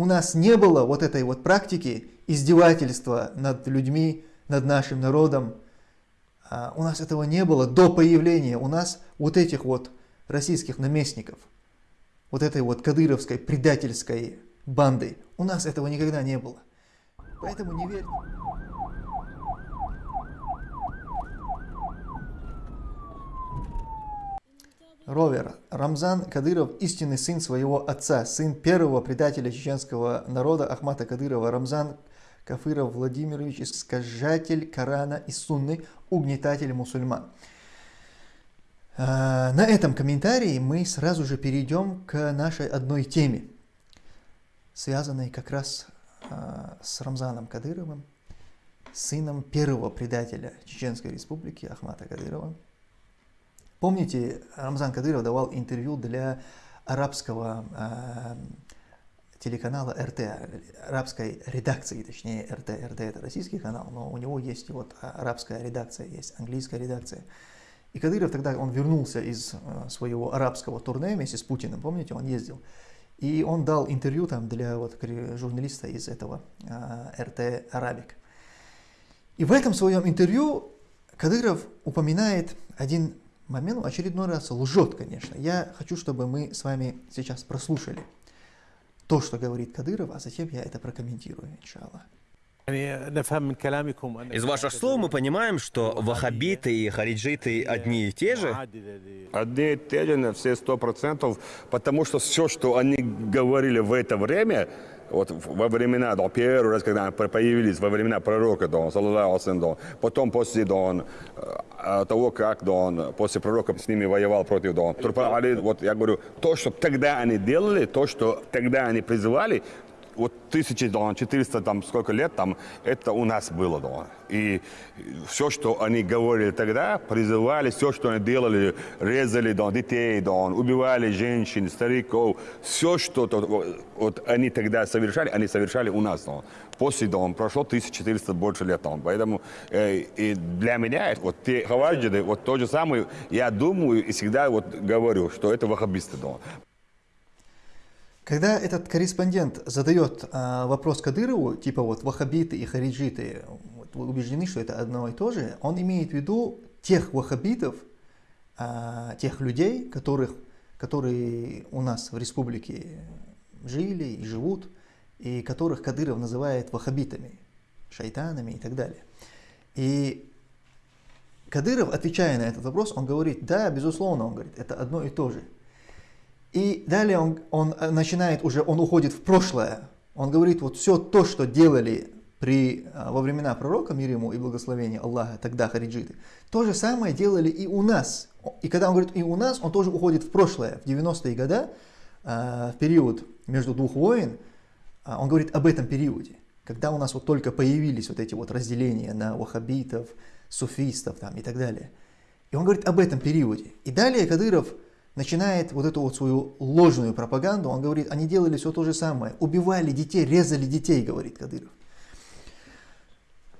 у нас не было вот этой вот практики издевательства над людьми, над нашим народом. А, у нас этого не было до появления у нас вот этих вот российских наместников, вот этой вот кадыровской предательской банды. У нас этого никогда не было. Поэтому не верьте. Ровер. Рамзан Кадыров – истинный сын своего отца, сын первого предателя чеченского народа Ахмата Кадырова. Рамзан Кафыров Владимирович – искажатель Корана и Сунны, угнетатель мусульман. А, на этом комментарии мы сразу же перейдем к нашей одной теме, связанной как раз а, с Рамзаном Кадыровым, сыном первого предателя Чеченской Республики Ахмата Кадырова. Помните, Рамзан Кадыров давал интервью для арабского э, телеканала РТ, арабской редакции, точнее РТ. РТ это российский канал, но у него есть вот арабская редакция, есть английская редакция. И Кадыров тогда, он вернулся из э, своего арабского турне вместе с Путиным, помните, он ездил. И он дал интервью там для вот журналиста из этого э, РТ Арабик. И в этом своем интервью Кадыров упоминает один момент, очередной раз лжет, конечно. Я хочу, чтобы мы с вами сейчас прослушали то, что говорит Кадыров, а затем я это прокомментирую, иншаллах. Из ваших слов мы понимаем, что ваххабиты и хариджиты одни и те же? Одни и те же на все сто процентов, потому что все, что они говорили в это время, вот во времена, да, первый раз, когда появились, во времена пророка, да, да, потом после да, э, того, как да, он после пророка с ними воевал против да, вот я говорю, то, что тогда они делали, то, что тогда они призывали, вот 1400 там сколько лет там, это у нас было, да. И все, что они говорили тогда, призывали, все, что они делали, резали да, детей, да, убивали женщин, стариков, все, что -то, вот они тогда совершали, они совершали у нас. Да. После да, прошло 1400 больше лет. Да. Поэтому э, и для меня вот те хаваджиды, вот то же самое, я думаю и всегда вот говорю, что это ваххабисты. Да. Когда этот корреспондент задает э, вопрос Кадырову, типа вот ваххабиты и хариджиты вот, убеждены, что это одно и то же, он имеет в виду тех ваххабитов, э, тех людей, которых, которые у нас в республике жили и живут, и которых Кадыров называет ваххабитами, шайтанами и так далее. И Кадыров, отвечая на этот вопрос, он говорит, да, безусловно, он говорит, это одно и то же. И далее он, он э, начинает уже, он уходит в прошлое. Он говорит, вот все то, что делали при, э, во времена пророка, мир ему и благословение Аллаха, тогда хариджиты, то же самое делали и у нас. И когда он говорит и у нас, он тоже уходит в прошлое, в 90-е годы, э, в период между двух войн, он говорит об этом периоде, когда у нас вот только появились вот эти вот разделения на ваххабитов, суфистов там и так далее. И он говорит об этом периоде. И далее Кадыров начинает вот эту вот свою ложную пропаганду, он говорит, они делали все то же самое, убивали детей, резали детей, говорит Кадыров.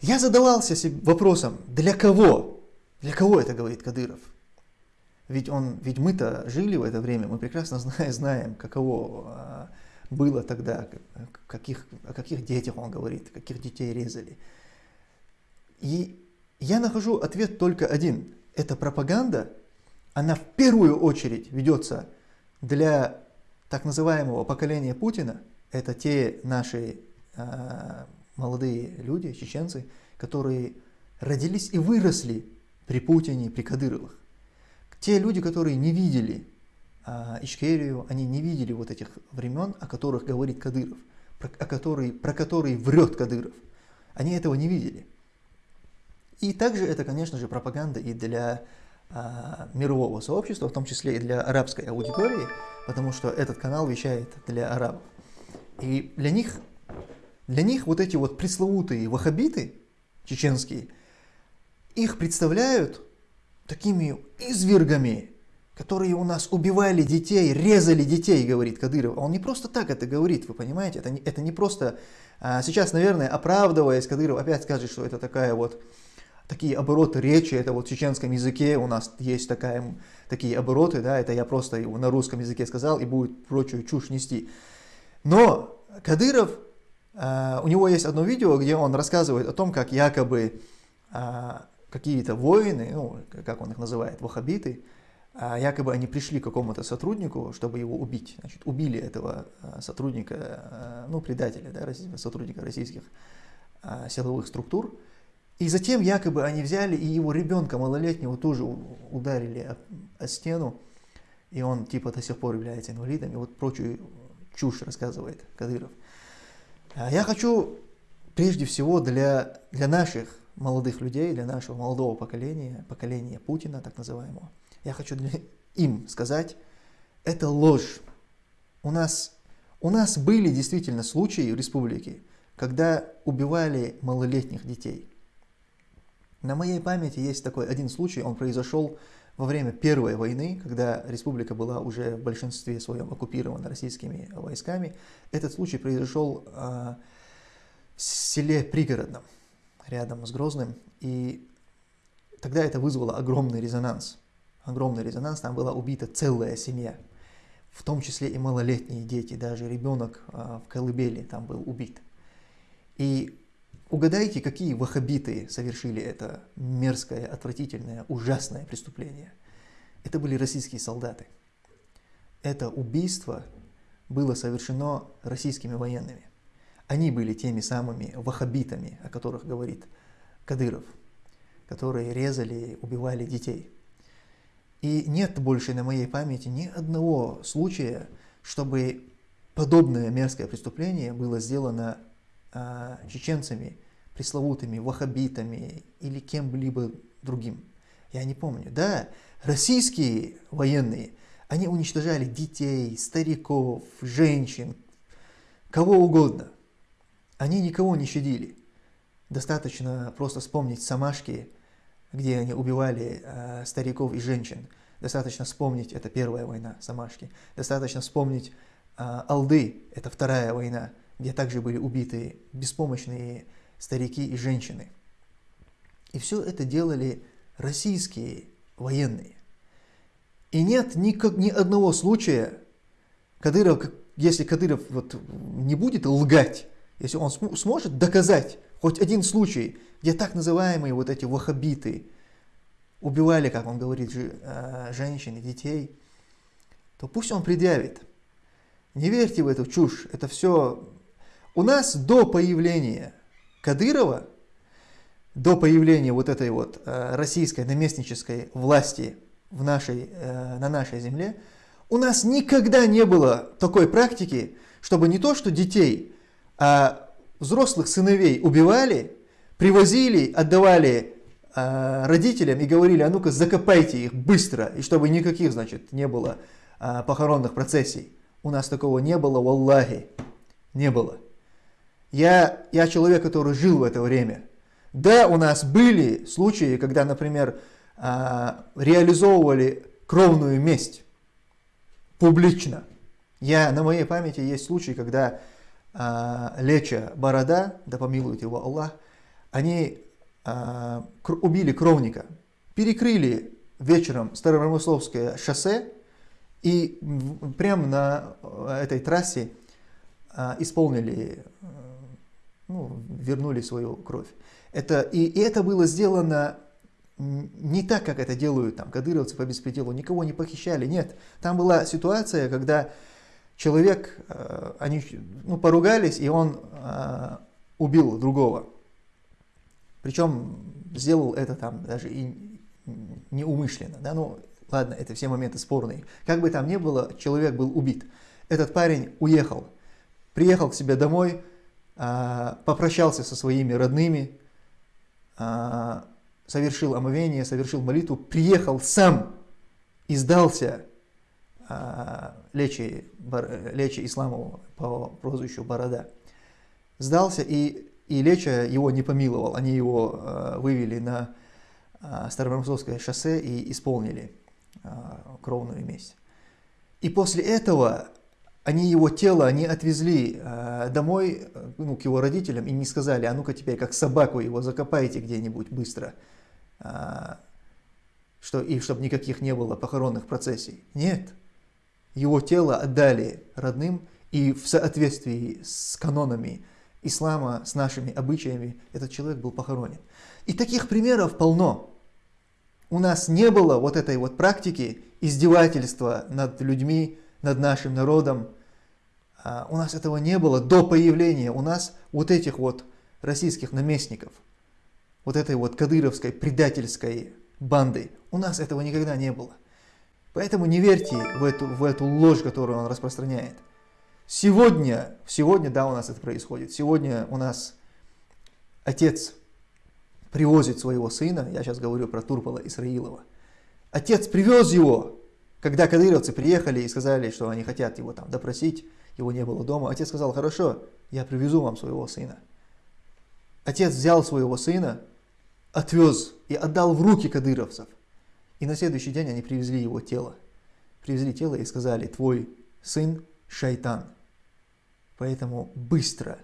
Я задавался вопросом, для кого? Для кого это говорит Кадыров? Ведь, он, ведь мы-то жили в это время, мы прекрасно знаем, знаем каково а, было тогда, каких, о каких детях он говорит, каких детей резали. И я нахожу ответ только один. Это пропаганда, она в первую очередь ведется для так называемого поколения Путина. Это те наши э, молодые люди, чеченцы, которые родились и выросли при Путине, при Кадыровых. Те люди, которые не видели э, Ичкерию, они не видели вот этих времен, о которых говорит Кадыров, про, о которые, про которые врет Кадыров. Они этого не видели. И также это, конечно же, пропаганда и для а, мирового сообщества, в том числе и для арабской аудитории, потому что этот канал вещает для арабов. И для них, для них вот эти вот пресловутые ваххабиты чеченские, их представляют такими извергами, которые у нас убивали детей, резали детей, говорит Кадыров. Он не просто так это говорит, вы понимаете, это не, это не просто... А сейчас, наверное, оправдываясь, Кадыров опять скажет, что это такая вот такие обороты речи, это вот в чеченском языке у нас есть такая, такие обороты, да, это я просто на русском языке сказал и будет прочую чушь нести. Но Кадыров, а, у него есть одно видео, где он рассказывает о том, как якобы а, какие-то воины, ну, как он их называет, вахабиты, а, якобы они пришли к какому-то сотруднику, чтобы его убить. Значит, убили этого сотрудника, ну, предателя, да, сотрудника российских силовых структур. И затем якобы они взяли и его ребенка малолетнего тоже ударили о, о стену, и он типа до сих пор является инвалидом, и вот прочую чушь рассказывает Кадыров. А я хочу прежде всего для, для наших молодых людей, для нашего молодого поколения, поколения Путина, так называемого, я хочу для, им сказать, это ложь. У нас, у нас были действительно случаи в республике, когда убивали малолетних детей. На моей памяти есть такой один случай, он произошел во время Первой войны, когда республика была уже в большинстве своем оккупирована российскими войсками. Этот случай произошел э, в селе Пригородном, рядом с Грозным, и тогда это вызвало огромный резонанс. Огромный резонанс, там была убита целая семья, в том числе и малолетние дети, даже ребенок э, в колыбели там был убит. И Угадайте, какие ваххабиты совершили это мерзкое, отвратительное, ужасное преступление. Это были российские солдаты. Это убийство было совершено российскими военными. Они были теми самыми ваххабитами, о которых говорит Кадыров, которые резали, убивали детей. И нет больше на моей памяти ни одного случая, чтобы подобное мерзкое преступление было сделано чеченцами, пресловутыми ваххабитами или кем-либо другим. Я не помню. Да, российские военные, они уничтожали детей, стариков, женщин, кого угодно. Они никого не щадили. Достаточно просто вспомнить Самашки, где они убивали э, стариков и женщин. Достаточно вспомнить, это первая война Самашки. Достаточно вспомнить э, Алды, это вторая война где также были убиты беспомощные старики и женщины. И все это делали российские военные. И нет ни, ни одного случая, Кадыров, если Кадыров вот не будет лгать, если он см сможет доказать хоть один случай, где так называемые вот эти ваххабиты убивали, как он говорит, э, женщин и детей, то пусть он предъявит. Не верьте в эту чушь, это все у нас до появления Кадырова, до появления вот этой вот э, российской наместнической власти в нашей, э, на нашей земле, у нас никогда не было такой практики, чтобы не то что детей, а взрослых сыновей убивали, привозили, отдавали э, родителям и говорили, а ну-ка закопайте их быстро, и чтобы никаких, значит, не было похоронных процессий. У нас такого не было, валлахи, не было. Я, я человек, который жил в это время. Да, у нас были случаи, когда, например, а, реализовывали кровную месть публично. Я, на моей памяти есть случай, когда а, Леча Борода, да помилует его Аллах, они а, убили кровника, перекрыли вечером Старопромысловское шоссе и прямо на этой трассе исполнили ну, вернули свою кровь. Это, и, и это было сделано не так, как это делают там кадыровцы по беспределу, никого не похищали, нет. Там была ситуация, когда человек, э, они ну, поругались, и он э, убил другого. Причем сделал это там даже и неумышленно. Да? Ну, ладно, это все моменты спорные. Как бы там ни было, человек был убит. Этот парень уехал, приехал к себе домой, попрощался со своими родными, а, совершил омовение, совершил молитву, приехал сам и сдался а, Лечи, Лечи Исламову по прозвищу Борода. Сдался, и, и Леча его не помиловал. Они его вывели на Старомосковское шоссе и исполнили кровную месть. И после этого они его тело, они отвезли э, домой, э, ну, к его родителям, и не сказали, а ну-ка теперь как собаку его закопайте где-нибудь быстро, э, что, и чтобы никаких не было похоронных процессий. Нет, его тело отдали родным, и в соответствии с канонами ислама, с нашими обычаями, этот человек был похоронен. И таких примеров полно. У нас не было вот этой вот практики издевательства над людьми, над нашим народом. А у нас этого не было до появления у нас вот этих вот российских наместников, вот этой вот кадыровской предательской банды. У нас этого никогда не было. Поэтому не верьте в эту, в эту ложь, которую он распространяет. Сегодня, сегодня, да, у нас это происходит. Сегодня у нас отец привозит своего сына, я сейчас говорю про Турпола Исраилова. Отец привез его, когда кадыровцы приехали и сказали, что они хотят его там допросить, его не было дома. Отец сказал, хорошо, я привезу вам своего сына. Отец взял своего сына, отвез и отдал в руки кадыровцев. И на следующий день они привезли его тело. Привезли тело и сказали, твой сын шайтан. Поэтому быстро,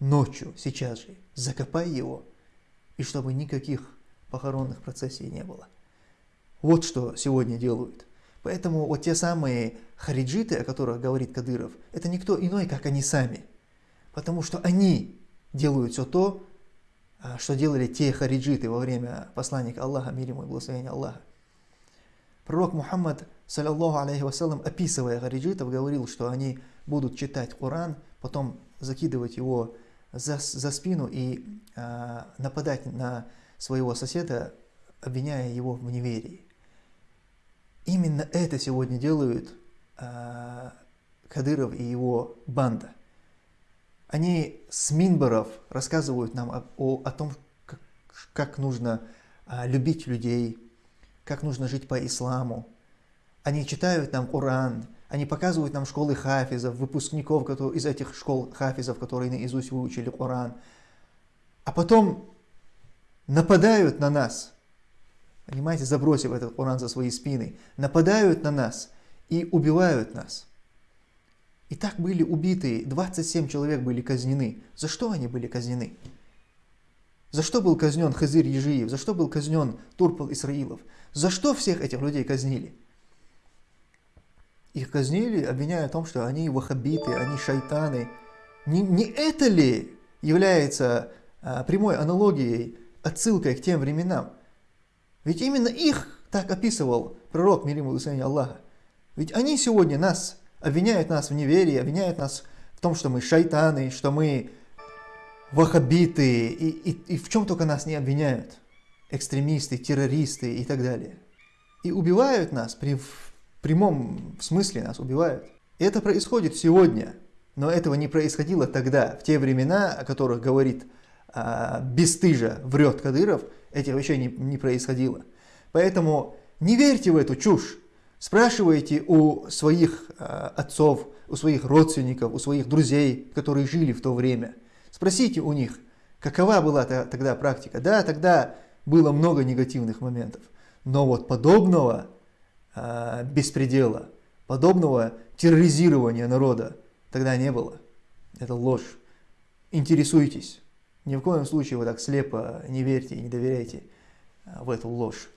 ночью, сейчас же, закопай его, и чтобы никаких похоронных процессий не было. Вот что сегодня делают. Поэтому вот те самые хариджиты, о которых говорит Кадыров, это никто иной, как они сами. Потому что они делают все то, а, что делали те хариджиты во время посланника Аллаха, мир ему и благословения Аллаха. Пророк Мухаммад, саллиллаху алейхи вассалам, описывая хариджитов, говорил, что они будут читать Коран, потом закидывать его за, за спину и э, нападать на своего соседа, обвиняя его в неверии. Именно это сегодня делают э, Кадыров и его банда. Они с Минбаров рассказывают нам о, о, о том, как, как нужно э, любить людей, как нужно жить по исламу. Они читают нам Коран, они показывают нам школы хафизов, выпускников которые, из этих школ хафизов, которые наизусть выучили Коран. А потом нападают на нас, понимаете, забросив этот Коран за свои спины, нападают на нас и убивают нас. И так были убиты, 27 человек были казнены. За что они были казнены? За что был казнен Хазир Ежиев? За что был казнен Турпал Исраилов? За что всех этих людей казнили? Их казнили, обвиняя в том, что они вахабиты, они шайтаны. Не, не это ли является а, прямой аналогией, отсылкой к тем временам? Ведь именно их так описывал пророк, мир ему и Аллаха. Ведь они сегодня нас обвиняют нас в неверии, обвиняют нас в том, что мы шайтаны, что мы вахабиты, и, и, и в чем только нас не обвиняют. Экстремисты, террористы и так далее. И убивают нас при в прямом смысле нас убивают. Это происходит сегодня, но этого не происходило тогда, в те времена, о которых говорит а, бесстыжа, врет Кадыров, этих вещей не, не происходило. Поэтому не верьте в эту чушь. Спрашивайте у своих а, отцов, у своих родственников, у своих друзей, которые жили в то время. Спросите у них, какова была тогда практика. Да, тогда было много негативных моментов, но вот подобного э, беспредела, подобного терроризирования народа тогда не было. Это ложь. Интересуйтесь. Ни в коем случае вы так слепо не верьте и не доверяйте в эту ложь.